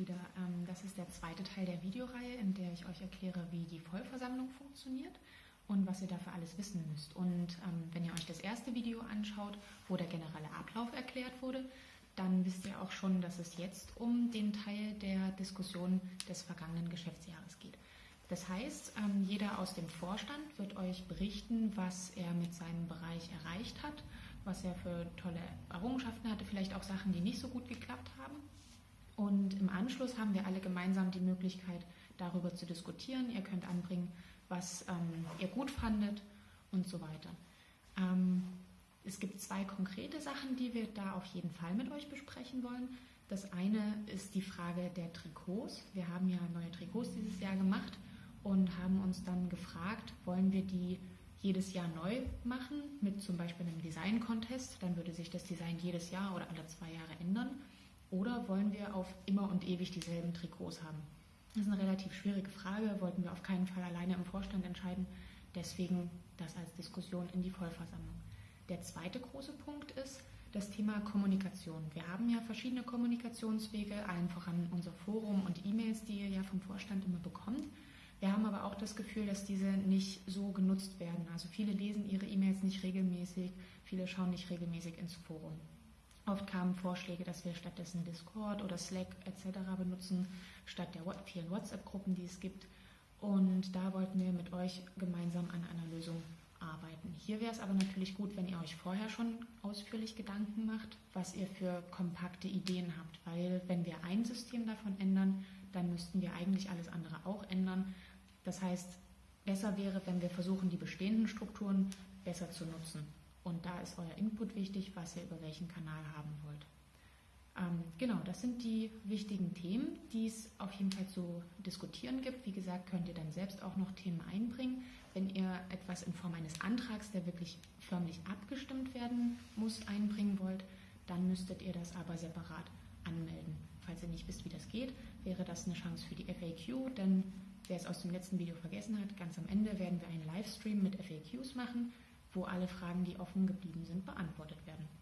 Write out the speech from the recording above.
wieder. Ähm, das ist der zweite Teil der Videoreihe, in der ich euch erkläre, wie die Vollversammlung funktioniert und was ihr dafür alles wissen müsst. Und ähm, wenn ihr euch das erste Video anschaut, wo der generelle Ablauf erklärt wurde, dann wisst ihr auch schon, dass es jetzt um den Teil der Diskussion des vergangenen Geschäftsjahres geht. Das heißt, ähm, jeder aus dem Vorstand wird euch berichten, was er mit seinem Bereich erreicht hat, was er für tolle Errungenschaften hatte, vielleicht auch Sachen, die nicht so gut geklappt haben. Und im Anschluss haben wir alle gemeinsam die Möglichkeit, darüber zu diskutieren. Ihr könnt anbringen, was ähm, ihr gut fandet und so weiter. Ähm, es gibt zwei konkrete Sachen, die wir da auf jeden Fall mit euch besprechen wollen. Das eine ist die Frage der Trikots. Wir haben ja neue Trikots dieses Jahr gemacht und haben uns dann gefragt, wollen wir die jedes Jahr neu machen mit zum Beispiel einem Design-Contest, dann würde sich das Design jedes Jahr oder alle zwei Jahre ändern. Oder wollen wir auf immer und ewig dieselben Trikots haben? Das ist eine relativ schwierige Frage, wollten wir auf keinen Fall alleine im Vorstand entscheiden. Deswegen das als Diskussion in die Vollversammlung. Der zweite große Punkt ist das Thema Kommunikation. Wir haben ja verschiedene Kommunikationswege, allen voran unser Forum und E-Mails, die ihr ja vom Vorstand immer bekommt. Wir haben aber auch das Gefühl, dass diese nicht so genutzt werden. Also viele lesen ihre E-Mails nicht regelmäßig, viele schauen nicht regelmäßig ins Forum. Oft kamen Vorschläge, dass wir stattdessen Discord oder Slack etc. benutzen, statt der vielen WhatsApp-Gruppen, die es gibt. Und da wollten wir mit euch gemeinsam an einer Lösung arbeiten. Hier wäre es aber natürlich gut, wenn ihr euch vorher schon ausführlich Gedanken macht, was ihr für kompakte Ideen habt, weil wenn wir ein System davon ändern, dann müssten wir eigentlich alles andere auch ändern. Das heißt, besser wäre, wenn wir versuchen, die bestehenden Strukturen besser zu nutzen. Und da ist euer Input wichtig, was ihr über welchen Kanal haben wollt. Ähm, genau, das sind die wichtigen Themen, die es auf jeden Fall zu diskutieren gibt. Wie gesagt, könnt ihr dann selbst auch noch Themen einbringen. Wenn ihr etwas in Form eines Antrags, der wirklich förmlich abgestimmt werden muss, einbringen wollt, dann müsstet ihr das aber separat anmelden. Falls ihr nicht wisst, wie das geht, wäre das eine Chance für die FAQ, denn wer es aus dem letzten Video vergessen hat, ganz am Ende werden wir einen Livestream mit FAQs machen, wo alle Fragen, die offen geblieben sind, beantwortet werden.